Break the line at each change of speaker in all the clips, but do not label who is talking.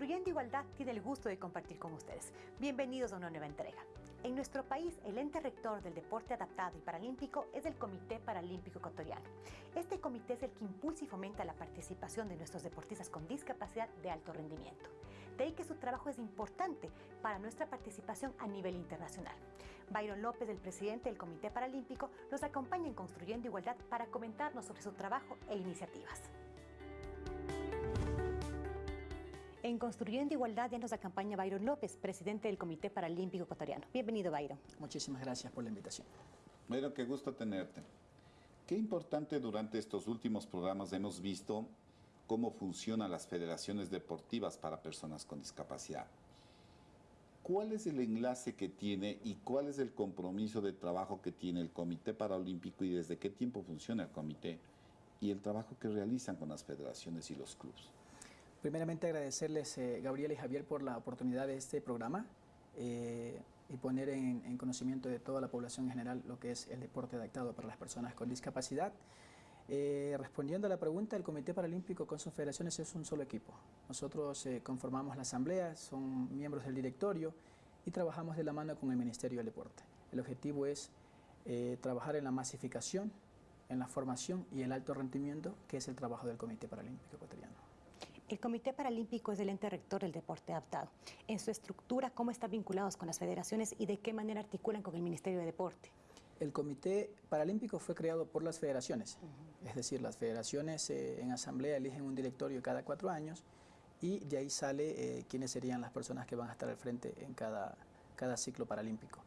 Construyendo Igualdad tiene el gusto de compartir con ustedes. Bienvenidos a una nueva entrega. En nuestro país, el ente rector del deporte adaptado y paralímpico es el Comité Paralímpico Ecuatoriano. Este comité es el que impulsa y fomenta la participación de nuestros deportistas con discapacidad de alto rendimiento. De ahí que su trabajo es importante para nuestra participación a nivel internacional. Byron López, el presidente del Comité Paralímpico, nos acompaña en Construyendo Igualdad para comentarnos sobre su trabajo e iniciativas. En Construyendo Igualdad ya nos acompaña Byron López, presidente del Comité Paralímpico Ecuatoriano. Bienvenido, Byron.
Muchísimas gracias por la invitación.
Byron, qué gusto tenerte. Qué importante durante estos últimos programas hemos visto cómo funcionan las federaciones deportivas para personas con discapacidad. ¿Cuál es el enlace que tiene y cuál es el compromiso de trabajo que tiene el Comité Paralímpico y desde qué tiempo funciona el comité y el trabajo que realizan con las federaciones y los clubes?
Primeramente agradecerles, eh, Gabriel y Javier, por la oportunidad de este programa eh, y poner en, conocimiento de toda la población en general lo que es el deporte adaptado para las personas con discapacidad. Eh, respondiendo a la pregunta, el Comité Paralímpico con sus federaciones es un solo equipo. Nosotros conformamos la asamblea, son miembros del directorio y trabajamos de la mano con el Ministerio del Deporte. El objetivo es trabajar en la masificación, en la formación y el alto rendimiento, que es el trabajo del Comité Paralímpico Ecuatoriano.
El Comité Paralímpico es el ente rector del deporte adaptado. En su estructura, ¿cómo están vinculados con las federaciones y de qué manera articulan con el Ministerio de Deporte?
El Comité Paralímpico fue creado por las federaciones, es decir, las federaciones eh, en asamblea eligen un directorio cada cuatro años y de ahí sale eh, quiénes serían las personas que van a estar al frente en cada, cada ciclo paralímpico.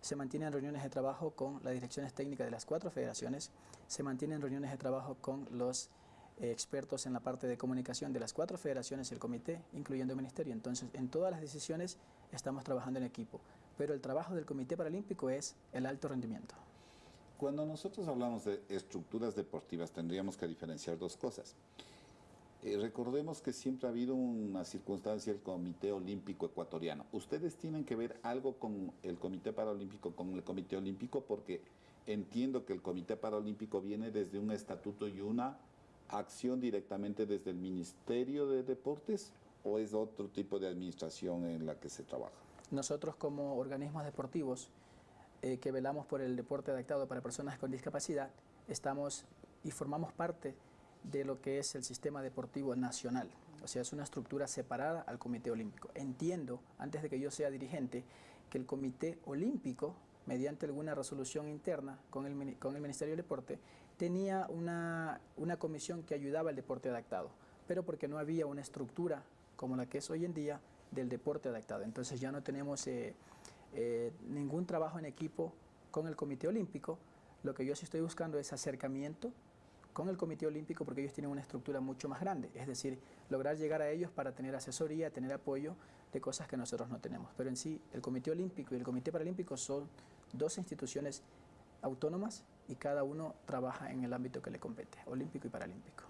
Se mantienen reuniones de trabajo con las direcciones técnicas de las cuatro federaciones, se mantienen reuniones de trabajo con los expertos en la parte de comunicación de las cuatro federaciones el comité, incluyendo el ministerio. Entonces, en todas las decisiones estamos trabajando en equipo, pero el trabajo del Comité Paralímpico es el alto rendimiento.
Cuando nosotros hablamos de estructuras deportivas, tendríamos que diferenciar dos cosas. Eh, recordemos que siempre ha habido una circunstancia del Comité Olímpico Ecuatoriano. Ustedes tienen que ver algo con el Comité Paralímpico, con el Comité Olímpico, porque entiendo que el Comité Paralímpico viene desde un estatuto y una acción directamente desde el Ministerio de Deportes o es otro tipo de administración en la que se trabaja?
Nosotros como organismos deportivos eh, que velamos por el deporte adaptado para personas con discapacidad, estamos y formamos parte de lo que es el sistema deportivo nacional. O sea, es una estructura separada al Comité Olímpico. Entiendo, antes de que yo sea dirigente, que el Comité Olímpico mediante alguna resolución interna con el, con el Ministerio del Deporte, tenía una, una comisión que ayudaba al deporte adaptado, pero porque no había una estructura como la que es hoy en día del deporte adaptado. Entonces ya no tenemos eh, eh, ningún trabajo en equipo con el Comité Olímpico, lo que yo sí estoy buscando es acercamiento con el Comité Olímpico porque ellos tienen una estructura mucho más grande, es decir, lograr llegar a ellos para tener asesoría, tener apoyo de cosas que nosotros no tenemos. Pero en sí, el Comité Olímpico y el Comité Paralímpico son dos instituciones autónomas y cada uno trabaja en el ámbito que le compete, olímpico y paralímpico.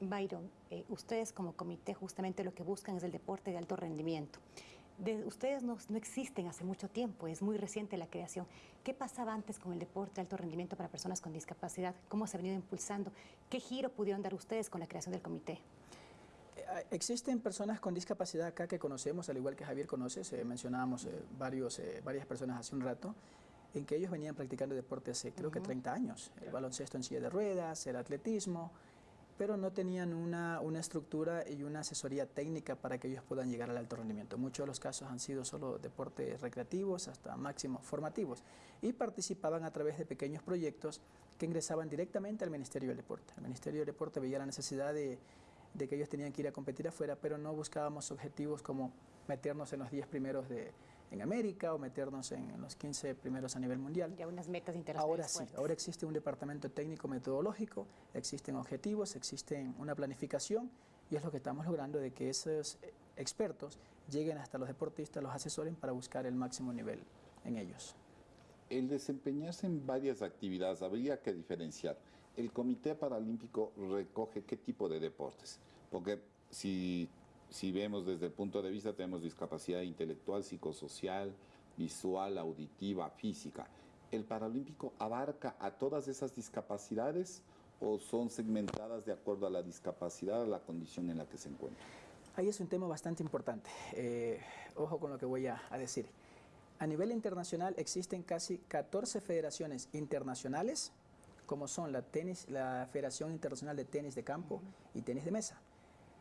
Byron, eh, ustedes como comité justamente lo que buscan es el deporte de alto rendimiento ustedes no, existen hace mucho tiempo, es muy reciente la creación. ¿Qué pasaba antes con el deporte de alto rendimiento para personas con discapacidad? ¿Cómo se ha venido impulsando? ¿Qué giro pudieron dar ustedes con la creación del comité?
Eh, existen personas con discapacidad acá que conocemos, al igual que Javier conoce, mencionábamos eh, varios, eh, varias personas hace un rato, en que ellos venían practicando deporte hace creo que 30 años, el baloncesto en silla de ruedas, el atletismo, pero no tenían una, una, estructura y una asesoría técnica para que ellos puedan llegar al alto rendimiento. Muchos de los casos han sido solo deportes recreativos hasta máximos formativos y participaban a través de pequeños proyectos que ingresaban directamente al Ministerio del Deporte. El Ministerio del Deporte veía la necesidad de, de que ellos tenían que ir a competir afuera, pero no buscábamos objetivos como meternos en los 10 primeros de, en América o meternos en, los 15 primeros a nivel mundial.
Ya unas metas internacionales
Ahora sí, ahora existe un departamento técnico metodológico, existen objetivos, existe una planificación y es lo que estamos logrando de que esos expertos lleguen hasta los deportistas, los asesoren para buscar el máximo nivel en ellos.
El desempeñarse en varias actividades habría que diferenciar. El Comité Paralímpico recoge qué tipo de deportes, porque si si vemos desde el punto de vista, tenemos discapacidad intelectual, psicosocial, visual, auditiva, física. ¿El Paralímpico abarca a todas esas discapacidades o son segmentadas de acuerdo a la discapacidad, a la condición en la que se encuentra?
Ahí es un tema bastante importante. Eh, ojo con lo que voy a, decir. A nivel internacional existen casi 14 federaciones internacionales, como son la, tenis, la Federación Internacional de Tenis de Campo y Tenis de Mesa.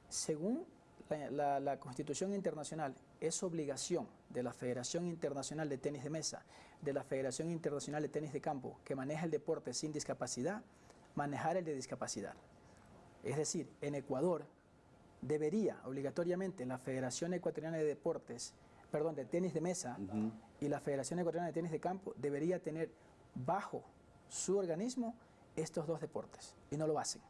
Según la, Constitución Internacional, es obligación de la Federación Internacional de Tenis de Mesa, de la Federación Internacional de Tenis de Campo, que maneja el deporte sin discapacidad, manejar el de discapacidad. Es decir, en Ecuador, debería obligatoriamente la Federación Ecuatoriana de Deportes, perdón, de tenis de mesa y la Federación Ecuatoriana de Tenis de Campo debería tener bajo su organismo estos dos deportes y no lo hacen.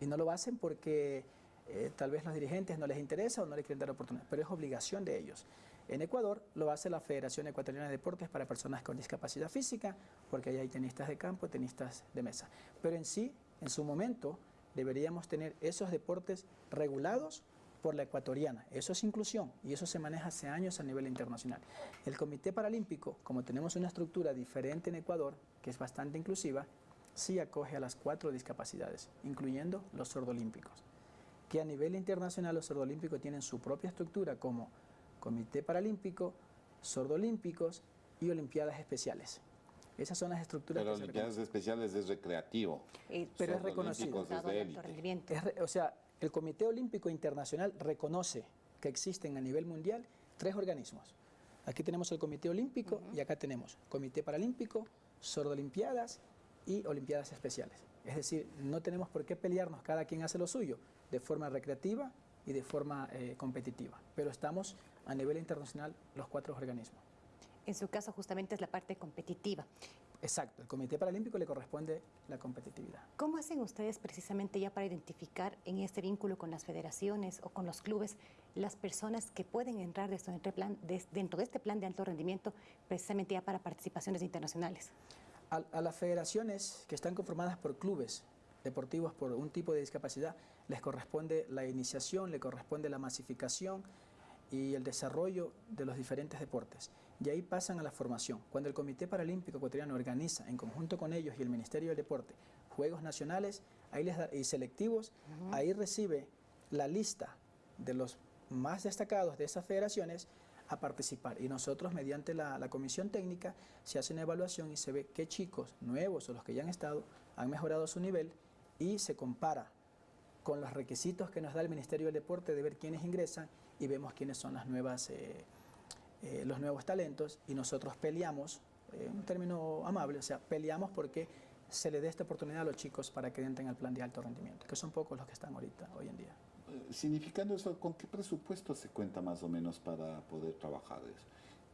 Y no lo hacen porque eh, tal vez los dirigentes no les interesa o no les quieren dar oportunidad, pero es obligación de ellos. En Ecuador lo hace la Federación Ecuatoriana de Deportes para personas con discapacidad física, porque ahí hay tenistas de campo, tenistas de mesa. Pero en sí, en su momento, deberíamos tener esos deportes regulados por la ecuatoriana. Eso es inclusión y eso se maneja hace años a nivel internacional. El Comité Paralímpico, como tenemos una estructura diferente en Ecuador, que es bastante inclusiva, sí acoge a las cuatro discapacidades, incluyendo los sordolímpicos, que a nivel internacional los sordolímpicos tienen su propia estructura como Comité Paralímpico, Sordolímpicos y Olimpiadas Especiales. Esas son las estructuras.
Pero Olimpiadas Especiales es recreativo.
Eh, pero es reconocido.
Es
o sea, el Comité Olímpico Internacional reconoce que existen a nivel mundial tres organismos. Aquí tenemos el Comité Olímpico y acá tenemos Comité Paralímpico, Sordolimpiadas y Olimpiadas Especiales. Es decir, no tenemos por qué pelearnos, cada quien hace lo suyo, de forma recreativa y de forma eh, competitiva. Pero estamos a nivel internacional los cuatro organismos.
En su caso justamente es la parte competitiva.
Exacto, el Comité Paralímpico le corresponde la competitividad.
¿Cómo hacen ustedes precisamente ya para identificar en este vínculo con las federaciones o con los clubes las personas que pueden entrar dentro de este plan de alto rendimiento precisamente ya para participaciones internacionales?
A, a las federaciones que están conformadas por clubes deportivos por un tipo de discapacidad les corresponde la iniciación, le corresponde la masificación y el desarrollo de los diferentes deportes y ahí pasan a la formación. Cuando el Comité Paralímpico Ecuatoriano organiza en conjunto con ellos y el Ministerio del Deporte Juegos Nacionales ahí les y selectivos, ahí recibe la lista de los más destacados de esas federaciones a participar. Y nosotros, mediante la, la, comisión técnica, se hace una evaluación y se ve qué chicos nuevos o los que ya han estado han mejorado su nivel y se compara con los requisitos que nos da el Ministerio del Deporte de ver quiénes ingresan y vemos quiénes son las nuevas... Eh, eh, los nuevos talentos y nosotros peleamos, eh, un término amable, o sea, peleamos porque se le dé esta oportunidad a los chicos para que entren al plan de alto rendimiento, que son pocos los que están ahorita, hoy en día.
Eh, significando eso, ¿con qué presupuesto se cuenta más o menos para poder trabajar eso?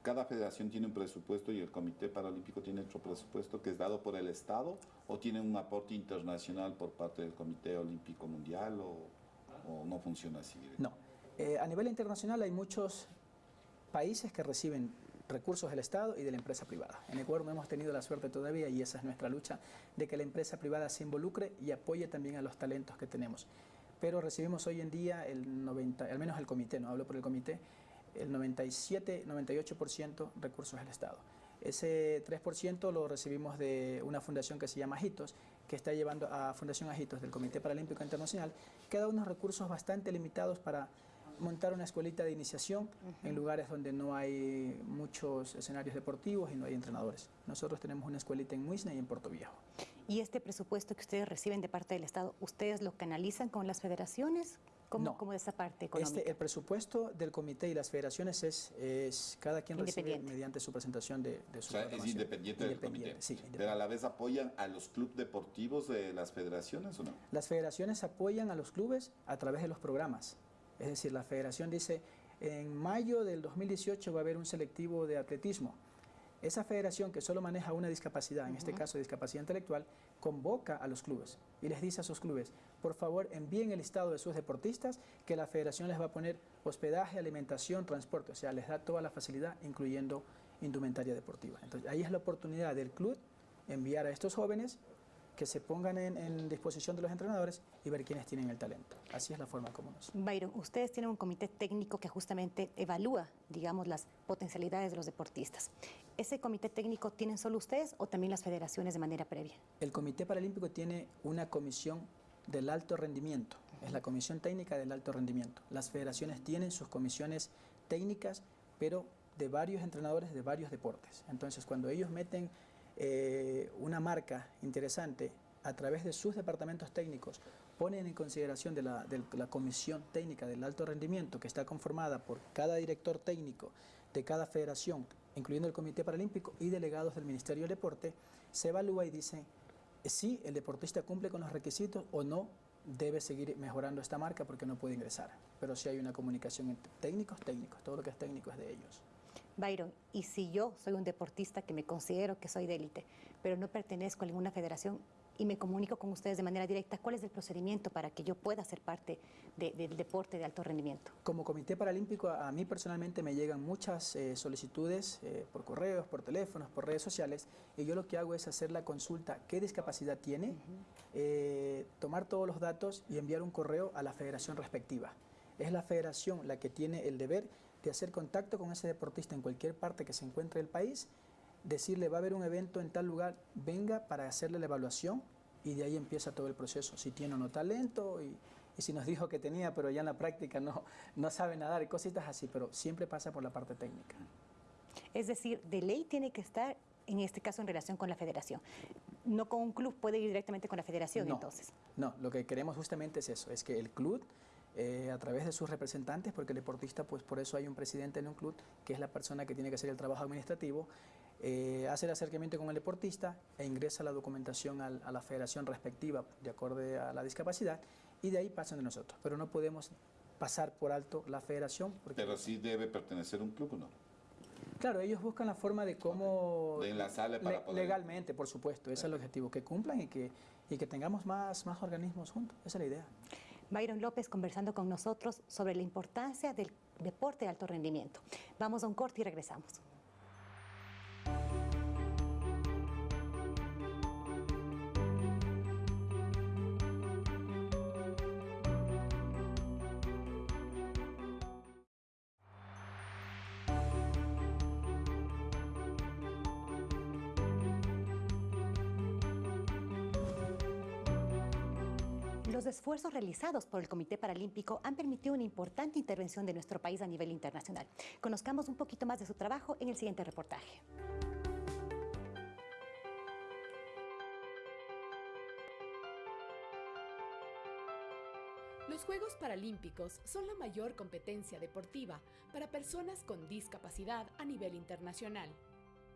Cada federación tiene un presupuesto y el Comité Paralímpico tiene otro presupuesto que es dado por el Estado o tiene un aporte internacional por parte del Comité Olímpico Mundial o, no funciona así?
No. a nivel internacional hay muchos países que reciben recursos del Estado y de la empresa privada. En Ecuador no hemos tenido la suerte todavía, y esa es nuestra lucha, de que la empresa privada se involucre y apoye también a los talentos que tenemos. Pero recibimos hoy en día el 90, al menos el comité, no hablo por el comité, el 97, 98% recursos del Estado. Ese 3% lo recibimos de una fundación que se llama Ajitos, que está llevando a Fundación Ajitos del Comité Paralímpico Internacional, que da unos recursos bastante limitados para montar una escuelita de iniciación en lugares donde no hay muchos escenarios deportivos y no hay entrenadores. Nosotros tenemos una escuelita en Muisne y en Puerto Viejo.
¿Y este presupuesto que ustedes reciben de parte del Estado, ustedes lo canalizan con las federaciones? ¿Cómo,
no.
¿Cómo esa parte económica?
Este, el presupuesto del comité y las federaciones es, es cada quien recibe mediante su presentación de, de su
o sea, es independiente, del comité. Sí, Pero a la vez apoyan a los clubes deportivos de las federaciones o no?
Las federaciones apoyan a los clubes a través de los programas. Es decir, la federación dice, en mayo del 2018 va a haber un selectivo de atletismo. Esa federación que solo maneja una discapacidad, en este caso discapacidad intelectual, convoca a los clubes y les dice a sus clubes, por favor envíen el listado de sus deportistas que la federación les va a poner hospedaje, alimentación, transporte, o sea, les da toda la facilidad, incluyendo indumentaria deportiva. Entonces ahí es la oportunidad del club enviar a estos jóvenes que se pongan en, disposición de los entrenadores y ver quiénes tienen el talento. Así es la forma como nos...
Byron, ustedes tienen un comité técnico que justamente evalúa, digamos, las potencialidades de los deportistas. ¿Ese comité técnico tienen solo ustedes o también las federaciones de manera previa?
El Comité Paralímpico tiene una comisión del alto rendimiento. es la Comisión Técnica del Alto Rendimiento. Las federaciones tienen sus comisiones técnicas, pero de varios entrenadores de varios deportes. Entonces, cuando ellos meten eh, una marca interesante a través de sus departamentos técnicos, ponen en consideración de la, Comisión Técnica del Alto Rendimiento, que está conformada por cada director técnico de cada federación, incluyendo el Comité Paralímpico y delegados del Ministerio del Deporte, se evalúa y dice si el deportista cumple con los requisitos o no debe seguir mejorando esta marca porque no puede ingresar. Pero si hay una comunicación entre técnicos, técnicos, todo lo que es técnico es de ellos.
Byron, y si yo soy un deportista que me considero que soy de élite, pero no pertenezco a ninguna federación, y me comunico con ustedes de manera directa cuál es el procedimiento para que yo pueda ser parte del deporte de alto rendimiento.
Como Comité Paralímpico, a, mí personalmente me llegan muchas eh, solicitudes eh, por correos, por teléfonos, por redes sociales, y yo lo que hago es hacer la consulta qué discapacidad tiene, eh, tomar todos los datos y enviar un correo a la federación respectiva. Es la federación la que tiene el deber de hacer contacto con ese deportista en cualquier parte que se encuentre del país decirle va a haber un evento en tal lugar, venga para hacerle la evaluación y de ahí empieza todo el proceso, si tiene o no talento y, si nos dijo que tenía, pero ya en la práctica no, no sabe nadar y cositas así, pero siempre pasa por la parte técnica.
Es decir, de ley tiene que estar, en este caso, en relación con la federación. No con un club, puede ir directamente con la federación entonces.
No, lo que queremos justamente es eso, es que el club eh, a través de sus representantes, porque el deportista, pues por eso hay un presidente en un club, que es la persona que tiene que hacer el trabajo administrativo, eh, hace el acercamiento con el deportista e ingresa la documentación a la federación respectiva de acuerdo a la discapacidad y de ahí pasan de nosotros. Pero no podemos pasar por alto la federación.
Pero sí debe pertenecer un club o no.
Claro, ellos buscan la forma de cómo...
De enlazarle para poder...
Legalmente, por supuesto, ese es el objetivo, que cumplan y que, y que tengamos más, más organismos juntos, esa es la idea.
Byron López conversando con nosotros sobre la importancia del deporte de alto rendimiento. Vamos a un corte y regresamos. Los esfuerzos realizados por el Comité Paralímpico han permitido una importante intervención de nuestro país a nivel internacional. Conozcamos un poquito más de su trabajo en el siguiente reportaje.
Los Juegos Paralímpicos son la mayor competencia deportiva para personas con discapacidad a nivel internacional.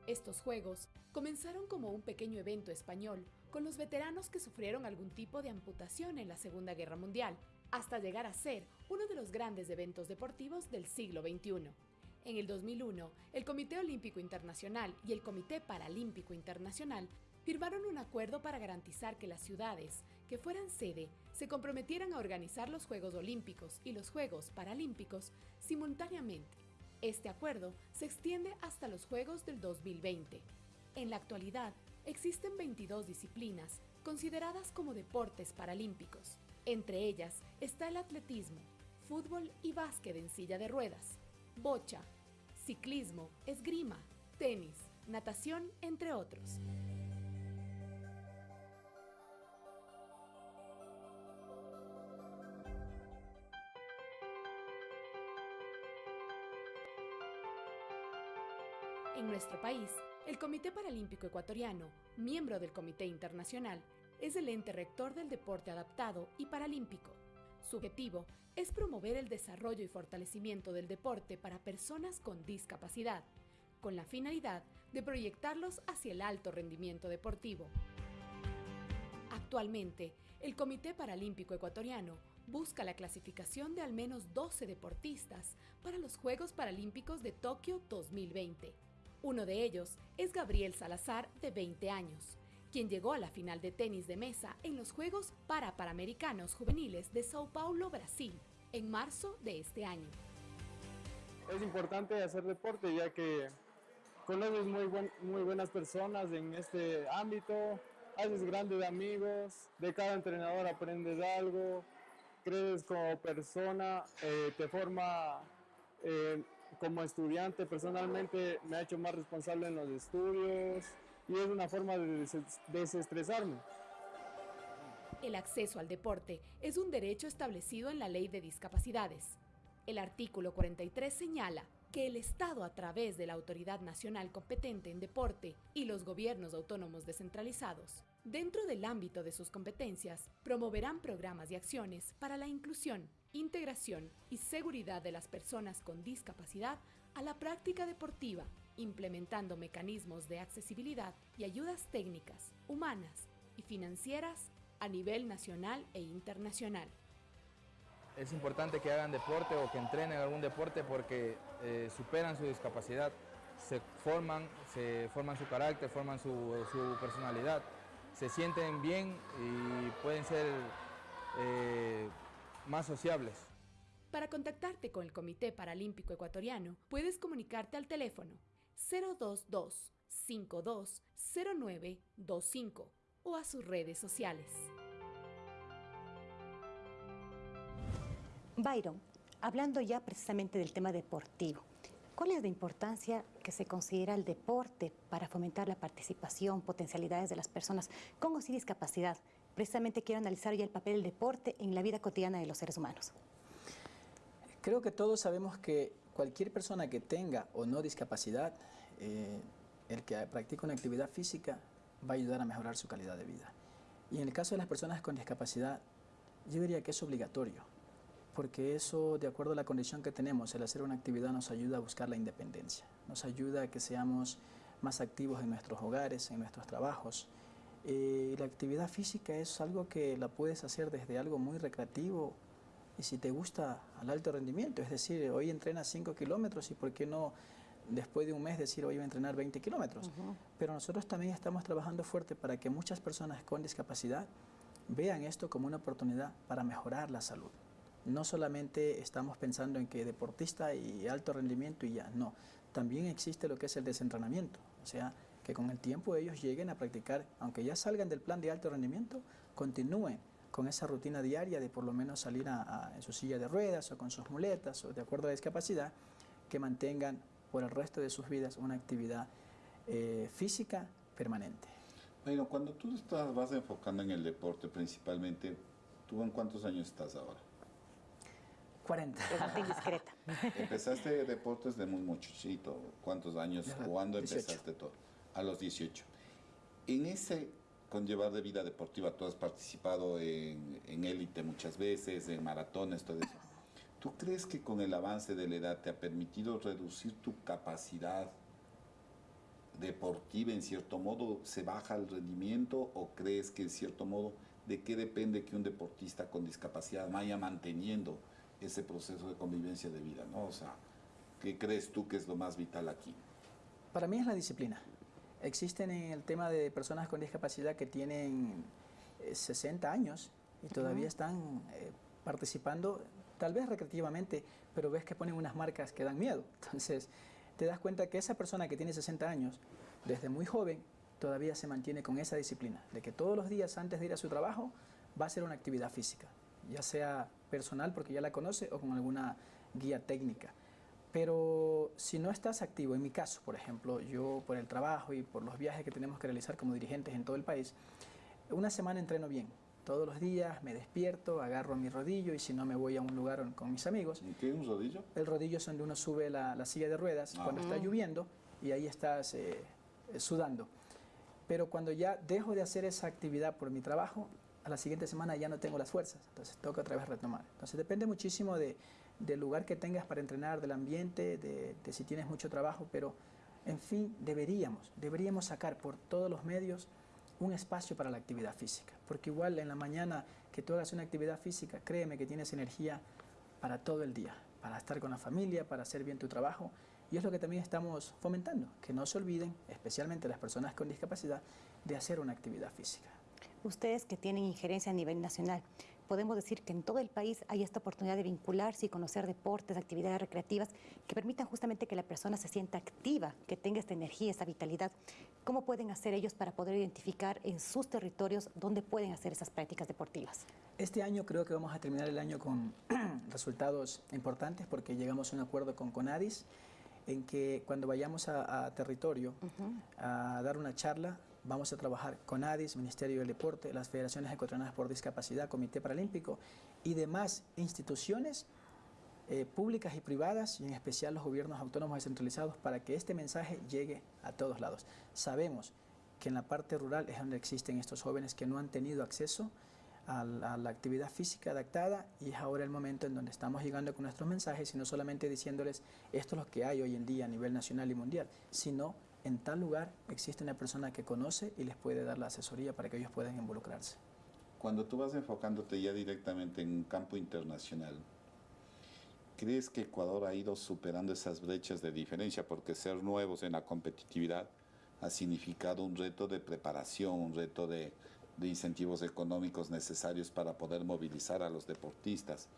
Estos Juegos comenzaron como un pequeño evento español con los veteranos que sufrieron algún tipo de amputación en la Segunda Guerra Mundial, hasta llegar a ser uno de los grandes eventos deportivos del siglo XXI. En el 2001, el Comité Olímpico Internacional y el Comité Paralímpico Internacional firmaron un acuerdo para garantizar que las ciudades que fueran sede se comprometieran a organizar los Juegos Olímpicos y los Juegos Paralímpicos simultáneamente. Este acuerdo se extiende hasta los Juegos del 2020. En la actualidad, existen 22 disciplinas consideradas como deportes paralímpicos. Entre ellas está el atletismo, fútbol y básquet en silla de ruedas, bocha, ciclismo, esgrima, tenis, natación, entre otros. Nuestro país, el Comité Paralímpico Ecuatoriano, miembro del Comité Internacional, es el ente rector del deporte adaptado y paralímpico. Su objetivo es promover el desarrollo y fortalecimiento del deporte para personas con discapacidad, con la finalidad de proyectarlos hacia el alto rendimiento deportivo. Actualmente, el Comité Paralímpico Ecuatoriano busca la clasificación de al menos 12 deportistas para los Juegos Paralímpicos de Tokio 2020 uno de ellos es Gabriel Salazar, de 20 años, quien llegó a la final de tenis de mesa en los Juegos para Panamericanos Juveniles de Sao Paulo, Brasil, en marzo de este año.
Es importante hacer deporte ya que conoces muy, buenas personas en este ámbito, haces grandes amigos, de cada entrenador aprendes algo, crees como persona, eh, te forma eh, como estudiante personalmente me ha hecho más responsable en los estudios y es una forma de desestresarme.
El acceso al deporte es un derecho establecido en la Ley de Discapacidades. El artículo 43 señala que el Estado a través de la Autoridad Nacional competente en deporte y los gobiernos autónomos descentralizados, dentro del ámbito de sus competencias, promoverán programas y acciones para la inclusión, integración y seguridad de las personas con discapacidad a la práctica deportiva, implementando mecanismos de accesibilidad y ayudas técnicas, humanas y financieras a nivel nacional e internacional.
Es importante que hagan deporte o que entrenen algún deporte porque eh, superan su discapacidad, se forman, se forman su carácter, forman su, personalidad, se sienten bien y pueden ser eh, más sociables.
Para contactarte con el Comité Paralímpico Ecuatoriano, puedes comunicarte al teléfono 022 520925 o a sus redes sociales.
Byron, hablando ya precisamente del tema deportivo, ¿cuál es la importancia que se considera el deporte para fomentar la participación, potencialidades de las personas con o sin discapacidad? Precisamente quiero analizar ya el papel del deporte en la vida cotidiana de los seres humanos.
Creo que todos sabemos que cualquier persona que tenga o no discapacidad, eh, el que practica una actividad física va a ayudar a mejorar su calidad de vida. Y en el caso de las personas con discapacidad, yo diría que es obligatorio porque eso, de acuerdo a la condición que tenemos, el hacer una actividad nos ayuda a buscar la independencia, nos ayuda a que seamos más activos en nuestros hogares, en nuestros trabajos. Eh, la actividad física es algo que la puedes hacer desde algo muy recreativo y si te gusta al alto rendimiento, es decir, hoy entrenas 5 kilómetros y por qué no después de un mes decir hoy voy a entrenar 20 kilómetros. Pero nosotros también estamos trabajando fuerte para que muchas personas con discapacidad vean esto como una oportunidad para mejorar la salud no solamente estamos pensando en que deportista y alto rendimiento y ya, no. También existe lo que es el desentrenamiento, o sea, que con el tiempo ellos lleguen a practicar, aunque ya salgan del plan de alto rendimiento, continúen con esa rutina diaria de por lo menos salir en su silla de ruedas o con sus muletas o de acuerdo a la discapacidad, que mantengan por el resto de sus vidas una actividad eh, física permanente.
Bueno, cuando tú estás, vas enfocando en el deporte principalmente, ¿tú en cuántos años estás ahora?
40.
indiscreta.
Empezaste deportes de muy muchachito. ¿Cuántos años? ¿Cuándo empezaste todo? A los 18. En ese conllevar de vida deportiva, tú has participado en, élite muchas veces, en maratones, todo eso. ¿Tú crees que con el avance de la edad te ha permitido reducir tu capacidad deportiva en cierto modo? ¿Se baja el rendimiento o crees que en cierto modo de qué depende que un deportista con discapacidad vaya manteniendo ese proceso de convivencia de vida, ¿no? O sea, ¿qué crees tú que es lo más vital aquí?
Para mí es la disciplina. Existen en el tema de personas con discapacidad que tienen 60 eh, años y todavía están eh, participando, tal vez recreativamente, pero ves que ponen unas marcas que dan miedo. Entonces, te das cuenta que esa persona que tiene 60 años, desde muy joven, todavía se mantiene con esa disciplina, de que todos los días antes de ir a su trabajo va a hacer una actividad física, ya sea personal porque ya la conoce o con alguna guía técnica. Pero si no estás activo, en mi caso, por ejemplo, yo por el trabajo y por los viajes que tenemos que realizar como dirigentes en todo el país, una semana entreno bien. Todos los días me despierto, agarro mi rodillo y si no me voy a un lugar con mis amigos.
¿Y qué es un rodillo?
El rodillo es donde uno sube la, silla de ruedas ah. cuando está lloviendo y ahí estás eh, sudando. Pero cuando ya dejo de hacer esa actividad por mi trabajo, la siguiente semana ya no tengo las fuerzas, entonces toca otra vez retomar. Entonces depende muchísimo de, del lugar que tengas para entrenar, del ambiente, de, si tienes mucho trabajo, pero en fin, deberíamos, deberíamos sacar por todos los medios un espacio para la actividad física, porque igual en la mañana que tú hagas una actividad física, créeme que tienes energía para todo el día, para estar con la familia, para hacer bien tu trabajo, y es lo que también estamos fomentando, que no se olviden, especialmente las personas con discapacidad, de hacer una actividad física.
Ustedes que tienen injerencia a nivel nacional, podemos decir que en todo el país hay esta oportunidad de vincularse y conocer deportes, actividades recreativas que permitan justamente que la persona se sienta activa, que tenga esta energía, esta vitalidad. ¿Cómo pueden hacer ellos para poder identificar en sus territorios dónde pueden hacer esas prácticas deportivas?
Este año creo que vamos a terminar el año con resultados importantes porque llegamos a un acuerdo con CONADIS en que cuando vayamos a, territorio a dar una charla, vamos a trabajar con ADIS, Ministerio del Deporte, las Federaciones Ecuatorianas por Discapacidad, Comité Paralímpico y demás instituciones eh, públicas y privadas y en especial los gobiernos autónomos descentralizados para que este mensaje llegue a todos lados. Sabemos que en la parte rural es donde existen estos jóvenes que no han tenido acceso a la, actividad física adaptada y es ahora el momento en donde estamos llegando con nuestros mensajes y no solamente diciéndoles esto es lo que hay hoy en día a nivel nacional y mundial, sino en tal lugar existe una persona que conoce y les puede dar la asesoría para que ellos puedan involucrarse.
Cuando tú vas enfocándote ya directamente en un campo internacional, ¿crees que Ecuador ha ido superando esas brechas de diferencia? Porque ser nuevos en la competitividad ha significado un reto de preparación, un reto de, de incentivos económicos necesarios para poder movilizar a los deportistas.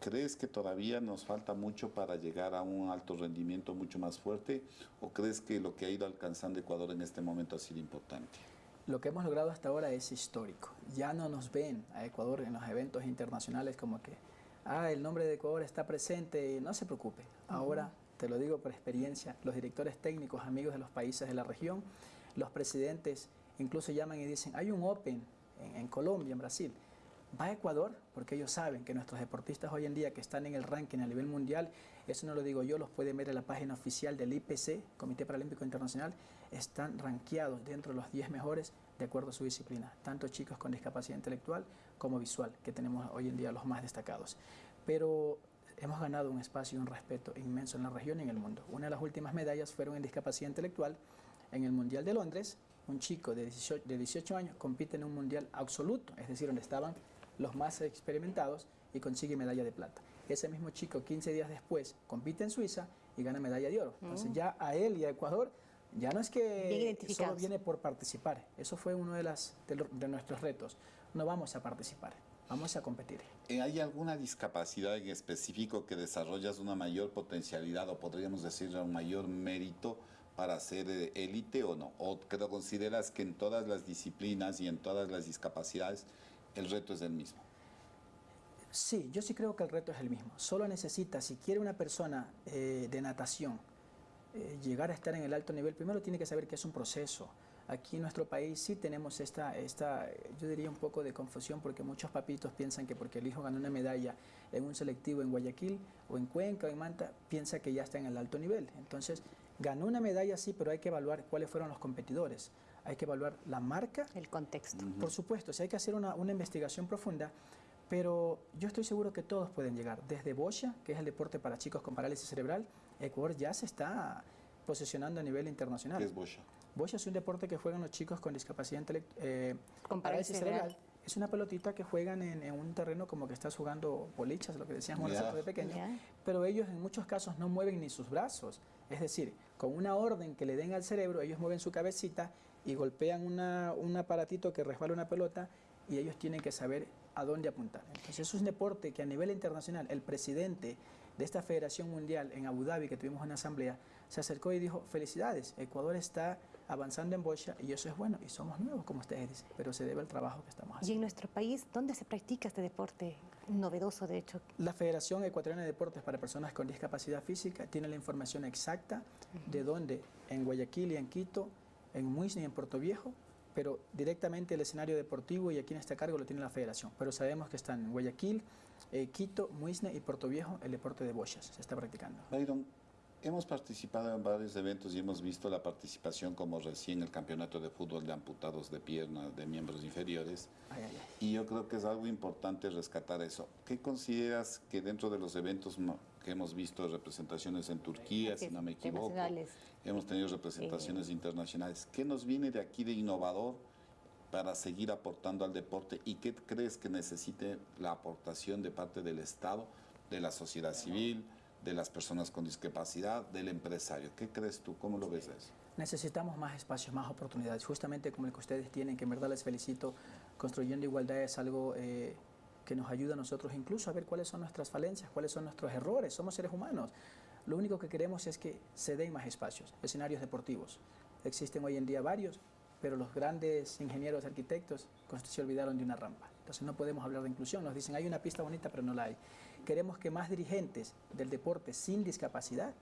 ¿Crees que todavía nos falta mucho para llegar a un alto rendimiento mucho más fuerte o crees que lo que ha ido alcanzando Ecuador en este momento ha sido importante?
Lo que hemos logrado hasta ahora es histórico. Ya no nos ven a Ecuador en los eventos internacionales como que, ah, el nombre de Ecuador está presente, no se preocupe. Ahora, te lo digo por experiencia, los directores técnicos, amigos de los países de la región, los presidentes incluso llaman y dicen, hay un Open en, en Colombia, en Brasil va a Ecuador porque ellos saben que nuestros deportistas hoy en día que están en el ranking a nivel mundial, eso no lo digo yo, los pueden ver en la página oficial del IPC, Comité Paralímpico Internacional, están rankeados dentro de los 10 mejores de acuerdo a su disciplina, tanto chicos con discapacidad intelectual como visual, que tenemos hoy en día los más destacados. Pero hemos ganado un espacio y un respeto inmenso en la región y en el mundo. Una de las últimas medallas fueron en discapacidad intelectual en el Mundial de Londres. Un chico de 18, de 18 años compite en un mundial absoluto, es decir, donde estaban los más experimentados y consigue medalla de plata. Ese mismo chico 15 días después compite en Suiza y gana medalla de oro. Entonces mm. ya a él y a Ecuador ya no es que solo viene por participar. Eso fue uno de, las, de, nuestros retos. No vamos a participar, vamos a competir.
Eh, ¿Hay alguna discapacidad en específico que desarrollas una mayor potencialidad o podríamos decir un mayor mérito para ser eh, élite o no? ¿O consideras que en todas las disciplinas y en todas las discapacidades el reto es el mismo.
Sí, yo sí creo que el reto es el mismo. Solo necesita, si quiere una persona eh, de natación eh, llegar a estar en el alto nivel, primero tiene que saber que es un proceso. Aquí en nuestro país sí tenemos esta, esta, yo diría un poco de confusión porque muchos papitos piensan que porque el hijo ganó una medalla en un selectivo en Guayaquil o en Cuenca o en Manta, piensa que ya está en el alto nivel. Entonces, ganó una medalla sí, pero hay que evaluar cuáles fueron los competidores hay que evaluar la marca.
El contexto.
Por supuesto, si hay que hacer una, investigación profunda, pero yo estoy seguro que todos pueden llegar. Desde Bocha, que es el deporte para chicos con parálisis cerebral, Ecuador ya se está posicionando a nivel internacional.
¿Qué es Bocha?
Bocha es un deporte que juegan los chicos con discapacidad intelectual. Eh, con parálisis cerebral. Es una pelotita que juegan en, un terreno como que estás jugando bolichas, lo que decíamos nosotros de pequeño. Pero ellos en muchos casos no mueven ni sus brazos. Es decir, con una orden que le den al cerebro, ellos mueven su cabecita y golpean un aparatito que resbala una pelota y ellos tienen que saber a dónde apuntar. Entonces, es un deporte que a nivel internacional el presidente de esta Federación Mundial en Abu Dhabi, que tuvimos una asamblea, se acercó y dijo, felicidades, Ecuador está avanzando en bocha y eso es bueno, y somos nuevos, como ustedes dicen, pero se debe al trabajo que estamos haciendo.
¿Y en nuestro país dónde se practica este deporte novedoso, de hecho?
La Federación Ecuatoriana de Deportes para Personas con Discapacidad Física tiene la información exacta de dónde, en Guayaquil y en Quito, en Muisne y en Puerto Viejo, pero directamente el escenario deportivo y aquí en este cargo lo tiene la federación. Pero sabemos que están en Guayaquil, eh, Quito, Muisne y Puerto Viejo el deporte de bochas, se está practicando.
Byron, hemos participado en varios eventos y hemos visto la participación como recién el campeonato de fútbol de amputados de pierna de miembros inferiores. Y yo creo que es algo importante rescatar eso. ¿Qué consideras que dentro de los eventos que hemos visto representaciones en Turquía, si no me equivoco, hemos tenido representaciones internacionales. ¿Qué nos viene de aquí de innovador para seguir aportando al deporte y qué crees que necesite la aportación de parte del Estado, de la sociedad civil, de las personas con discapacidad, del empresario? ¿Ququé crees tú? ¿Cómo lo ves eso?
Necesitamos más espacios, más oportunidades, justamente como el que ustedes tienen, que en verdad les felicito. Construyendo igualdad es algo eh, que nos ayuda a nosotros incluso a ver cuáles son nuestras falencias, cuáles son nuestros errores. Somos seres humanos. Lo único que queremos es que se den más espacios, escenarios deportivos. Existen hoy en día varios, pero los grandes ingenieros, arquitectos, se olvidaron de una rampa. Entonces no podemos hablar de inclusión. Nos dicen, hay una pista bonita, pero no la hay. Queremos que más dirigentes del deporte sin discapacidad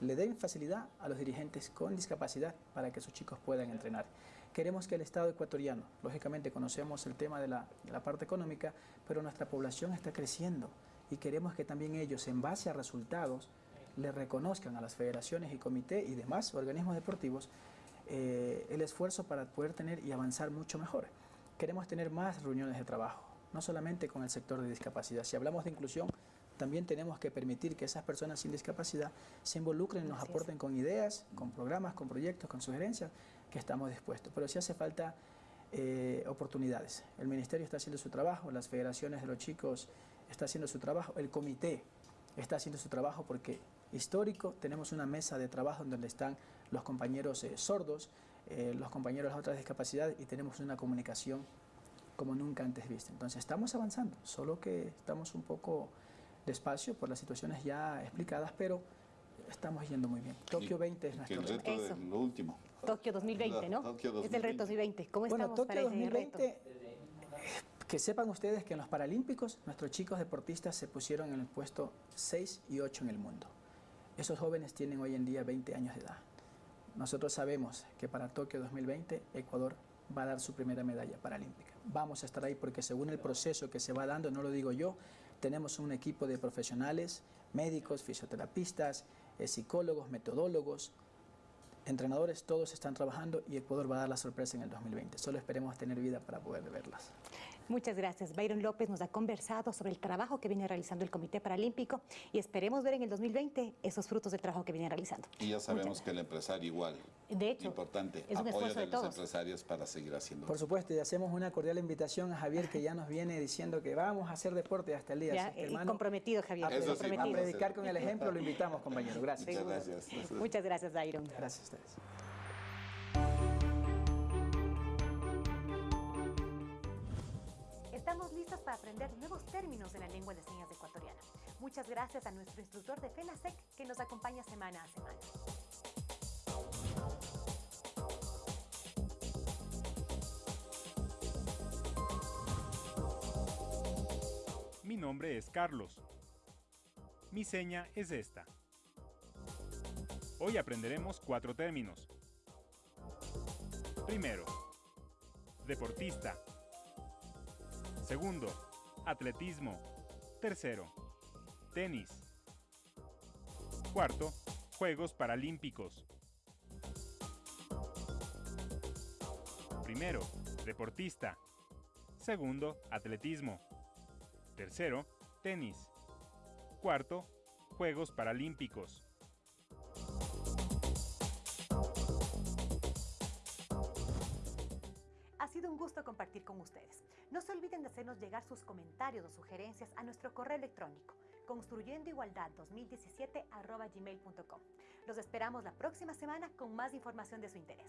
le den facilidad a los dirigentes con discapacidad para que sus chicos puedan entrenar. Queremos que el Estado ecuatoriano, lógicamente conocemos el tema de la, de la parte económica, pero nuestra población está creciendo y queremos que también ellos, en base a resultados, le reconozcan a las federaciones y comités y demás organismos deportivos eh, el esfuerzo para poder tener y avanzar mucho mejor. Queremos tener más reuniones de trabajo, no solamente con el sector de discapacidad. Si hablamos de inclusión, también tenemos que permitir que esas personas sin discapacidad se involucren, nos aporten con ideas, con programas, con proyectos, con sugerencias, que estamos dispuestos. Pero si hace falta eh, oportunidades. El Ministerio está haciendo su trabajo, las federaciones de los chicos está haciendo su trabajo, el comité está haciendo su trabajo porque histórico tenemos una mesa de trabajo donde están los compañeros eh, sordos, eh, los compañeros de otras discapacidades y tenemos una comunicación como nunca antes vista. Entonces estamos avanzando, solo que estamos un poco despacio por las situaciones ya explicadas, pero estamos yendo muy bien. Tokio 20 es nuestro
el reto. de lo último.
Tokio 2020, ¿no?
Tokio 2020.
Es el reto 2020. ¿Cómo
bueno,
estamos
Tokio
para ese
2020,
reto?
que sepan ustedes que en los Paralímpicos nuestros chicos deportistas se pusieron en el puesto 6 y 8 en el mundo. Esos jóvenes tienen hoy en día 20 años de edad. Nosotros sabemos que para Tokio 2020 Ecuador va a dar su primera medalla paralímpica. Vamos a estar ahí porque según el proceso que se va dando, no lo digo yo, tenemos un equipo de profesionales, médicos, fisioterapistas, eh, psicólogos, metodólogos, entrenadores, todos están trabajando y Ecuador va a dar la sorpresa en el 2020. Solo esperemos tener vida para poder verlas.
Muchas gracias. Byron López nos ha conversado sobre el trabajo que viene realizando el Comité Paralímpico y esperemos ver en el 2020 esos frutos del trabajo que viene realizando.
Y ya sabemos que el empresario igual.
De hecho,
importante
es un
apoyo
esfuerzo
de,
de
los
todos.
empresarios para seguir haciendo.
Por supuesto, y hacemos una cordial invitación a Javier que ya nos viene diciendo que vamos a hacer deporte hasta el día.
Ya,
Así que, hermano,
comprometido, Javier.
a,
Eso sí,
a
comprometido.
vamos a
predicar con el ejemplo, lo invitamos, compañero. Gracias.
Muchas gracias.
Muchas gracias, Byron.
Gracias a ustedes.
Aprender nuevos términos de la lengua de señas ecuatoriana. Muchas gracias a nuestro instructor de FENASEC que nos acompaña semana a semana.
Mi nombre es Carlos. Mi seña es esta. Hoy aprenderemos cuatro términos. Primero, deportista. Segundo, atletismo. Tercero, tenis. Cuarto, Juegos Paralímpicos. Primero, deportista. Segundo, atletismo. Tercero, tenis. Cuarto, Juegos Paralímpicos.
Ha sido un gusto compartir con ustedes. No se olviden de hacernos llegar sus comentarios o sugerencias a nuestro correo electrónico construyendoigualdad 2017 gmail.com. Los esperamos la próxima semana con más información de su interés.